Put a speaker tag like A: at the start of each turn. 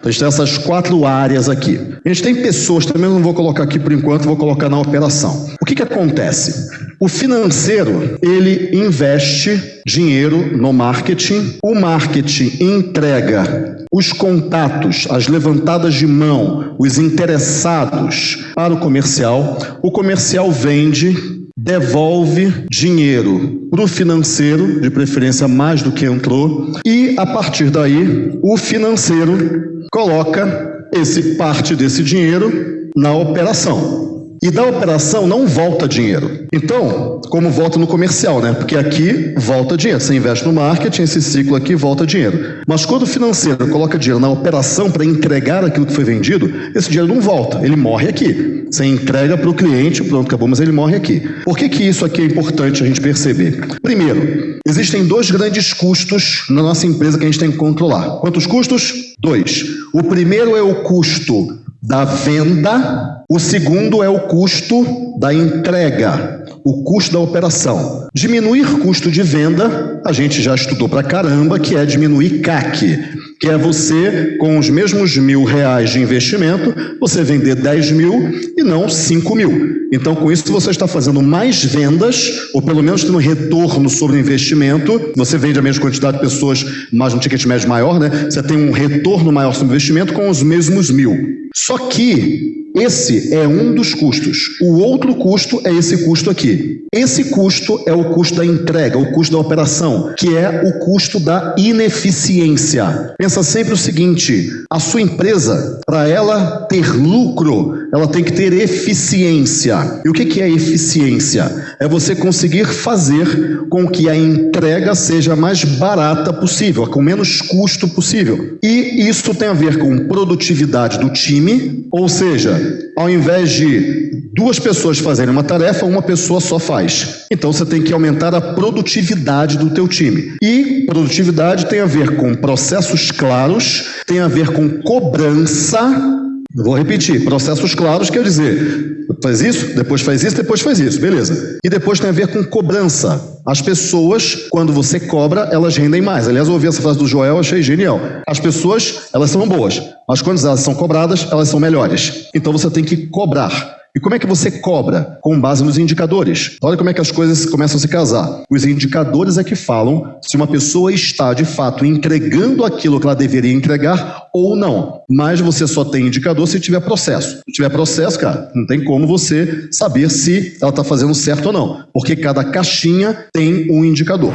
A: Então, a gente tem essas quatro áreas aqui. A gente tem pessoas, também não vou colocar aqui por enquanto, vou colocar na operação. O que, que acontece? O financeiro, ele investe dinheiro no marketing, o marketing entrega os contatos, as levantadas de mão, os interessados para o comercial, o comercial vende devolve dinheiro para o financeiro, de preferência mais do que entrou, e a partir daí o financeiro coloca esse parte desse dinheiro na operação. E da operação não volta dinheiro. Então, como volta no comercial, né? Porque aqui volta dinheiro. Você investe no marketing, esse ciclo aqui volta dinheiro. Mas quando o financeiro coloca dinheiro na operação para entregar aquilo que foi vendido, esse dinheiro não volta. Ele morre aqui. Você entrega para o cliente, pronto, acabou, mas ele morre aqui. Por que, que isso aqui é importante a gente perceber? Primeiro, existem dois grandes custos na nossa empresa que a gente tem que controlar. Quantos custos? Dois. O primeiro é o custo da venda, o segundo é o custo da entrega, o custo da operação. Diminuir custo de venda, a gente já estudou pra caramba, que é diminuir CAC, que é você, com os mesmos mil reais de investimento, você vender 10 mil e não 5 mil. Então, com isso, você está fazendo mais vendas, ou pelo menos tendo um retorno sobre o investimento. Você vende a mesma quantidade de pessoas, mas um ticket médio maior, né? Você tem um retorno maior sobre o investimento com os mesmos mil. Só que esse é um dos custos. O outro custo é esse custo aqui. Esse custo é o custo da entrega, o custo da operação, que é o custo da ineficiência. Pensa sempre o seguinte: a sua empresa, para ela ter lucro, ela tem que ter eficiência. E o que é eficiência? É você conseguir fazer com que a entrega seja mais barata possível, com menos custo possível. E isso tem a ver com produtividade do time, ou seja, ao invés de duas pessoas fazerem uma tarefa, uma pessoa só faz. Então você tem que aumentar a produtividade do teu time. E produtividade tem a ver com processos claros, tem a ver com cobrança vou repetir, processos claros quer dizer, faz isso, depois faz isso, depois faz isso, beleza. E depois tem a ver com cobrança. As pessoas, quando você cobra, elas rendem mais. Aliás, eu ouvi essa frase do Joel, achei genial. As pessoas, elas são boas, mas quando elas são cobradas, elas são melhores. Então você tem que cobrar. E como é que você cobra? Com base nos indicadores. Olha como é que as coisas começam a se casar. Os indicadores é que falam se uma pessoa está, de fato, entregando aquilo que ela deveria entregar ou não. Mas você só tem indicador se tiver processo. Se tiver processo, cara, não tem como você saber se ela está fazendo certo ou não. Porque cada caixinha tem um indicador.